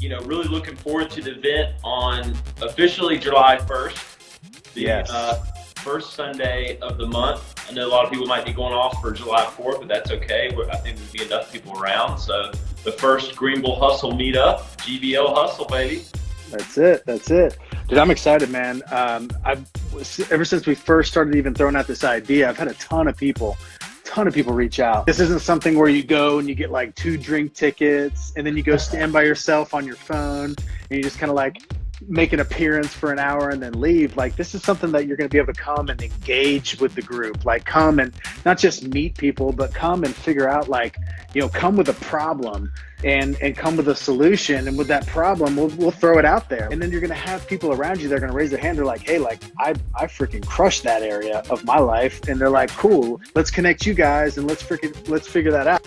you know, really looking forward to the event on officially July 1st. The, yes. Uh, first Sunday of the month. I know a lot of people might be going off for July 4th, but that's okay. I think there'll be enough people around. So the first Greenville Hustle meetup, GVL Hustle, baby. That's it. That's it. Dude, I'm excited, man. Um, I've ever since we first started even throwing out this idea, I've had a ton of people, ton of people reach out. This isn't something where you go and you get like two drink tickets and then you go stand by yourself on your phone and you just kind of like make an appearance for an hour and then leave. Like this is something that you're going to be able to come and engage with the group. Like come and not just meet people, but come and figure out like, you know, come with a problem and and come with a solution. And with that problem, we'll, we'll throw it out there. And then you're going to have people around you that are going to raise their hand. They're like, hey, like I, I freaking crushed that area of my life. And they're like, cool, let's connect you guys and let's freaking, let's figure that out.